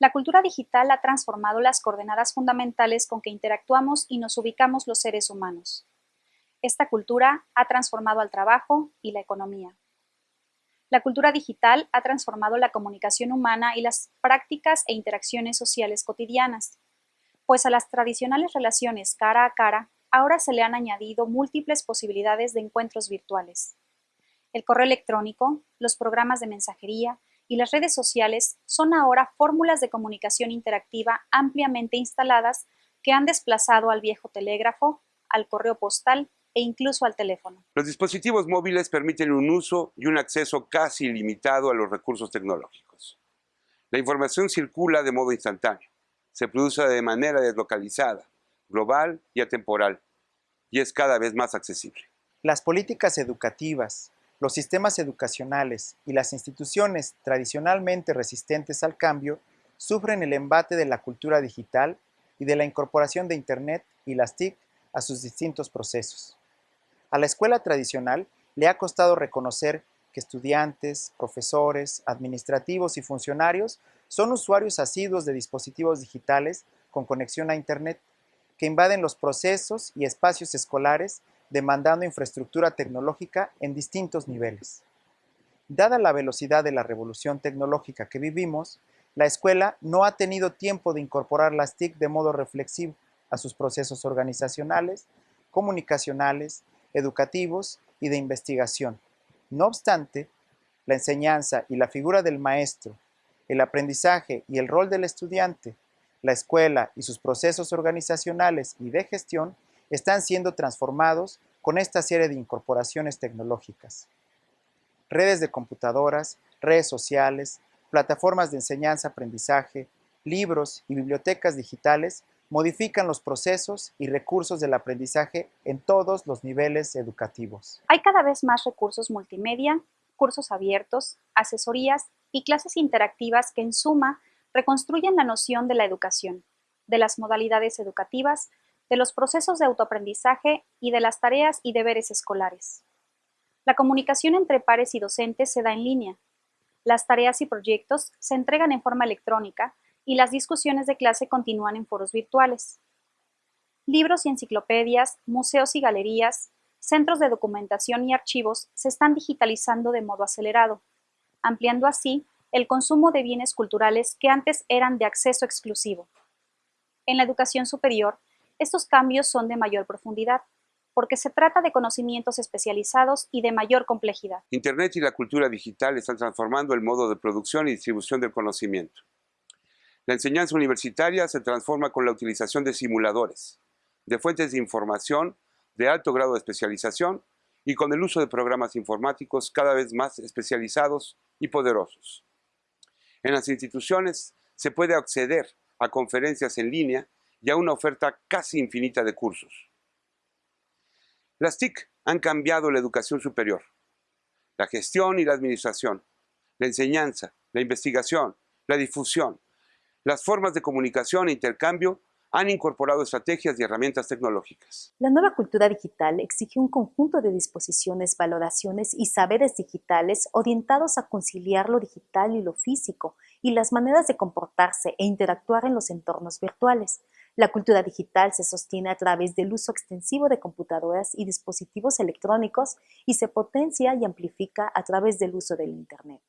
La cultura digital ha transformado las coordenadas fundamentales con que interactuamos y nos ubicamos los seres humanos. Esta cultura ha transformado al trabajo y la economía. La cultura digital ha transformado la comunicación humana y las prácticas e interacciones sociales cotidianas, pues a las tradicionales relaciones cara a cara ahora se le han añadido múltiples posibilidades de encuentros virtuales. El correo electrónico, los programas de mensajería y las redes sociales son ahora fórmulas de comunicación interactiva ampliamente instaladas que han desplazado al viejo telégrafo, al correo postal e incluso al teléfono. Los dispositivos móviles permiten un uso y un acceso casi ilimitado a los recursos tecnológicos. La información circula de modo instantáneo, se produce de manera deslocalizada, global y atemporal, y es cada vez más accesible. Las políticas educativas, los sistemas educacionales y las instituciones tradicionalmente resistentes al cambio sufren el embate de la cultura digital y de la incorporación de Internet y las TIC a sus distintos procesos. A la escuela tradicional le ha costado reconocer que estudiantes, profesores, administrativos y funcionarios son usuarios asiduos de dispositivos digitales con conexión a Internet que invaden los procesos y espacios escolares demandando infraestructura tecnológica en distintos niveles. Dada la velocidad de la revolución tecnológica que vivimos, la escuela no ha tenido tiempo de incorporar las TIC de modo reflexivo a sus procesos organizacionales, comunicacionales, educativos y de investigación. No obstante, la enseñanza y la figura del maestro, el aprendizaje y el rol del estudiante, la escuela y sus procesos organizacionales y de gestión están siendo transformados con esta serie de incorporaciones tecnológicas. Redes de computadoras, redes sociales, plataformas de enseñanza-aprendizaje, libros y bibliotecas digitales modifican los procesos y recursos del aprendizaje en todos los niveles educativos. Hay cada vez más recursos multimedia, cursos abiertos, asesorías y clases interactivas que en suma reconstruyen la noción de la educación, de las modalidades educativas, de los procesos de autoaprendizaje y de las tareas y deberes escolares. La comunicación entre pares y docentes se da en línea. Las tareas y proyectos se entregan en forma electrónica y las discusiones de clase continúan en foros virtuales. Libros y enciclopedias, museos y galerías, centros de documentación y archivos se están digitalizando de modo acelerado, ampliando así el consumo de bienes culturales que antes eran de acceso exclusivo. En la educación superior, estos cambios son de mayor profundidad, porque se trata de conocimientos especializados y de mayor complejidad. Internet y la cultura digital están transformando el modo de producción y distribución del conocimiento. La enseñanza universitaria se transforma con la utilización de simuladores, de fuentes de información de alto grado de especialización y con el uso de programas informáticos cada vez más especializados y poderosos. En las instituciones se puede acceder a conferencias en línea y a una oferta casi infinita de cursos. Las TIC han cambiado la educación superior, la gestión y la administración, la enseñanza, la investigación, la difusión, las formas de comunicación e intercambio han incorporado estrategias y herramientas tecnológicas. La nueva cultura digital exige un conjunto de disposiciones, valoraciones y saberes digitales orientados a conciliar lo digital y lo físico y las maneras de comportarse e interactuar en los entornos virtuales. La cultura digital se sostiene a través del uso extensivo de computadoras y dispositivos electrónicos y se potencia y amplifica a través del uso del Internet.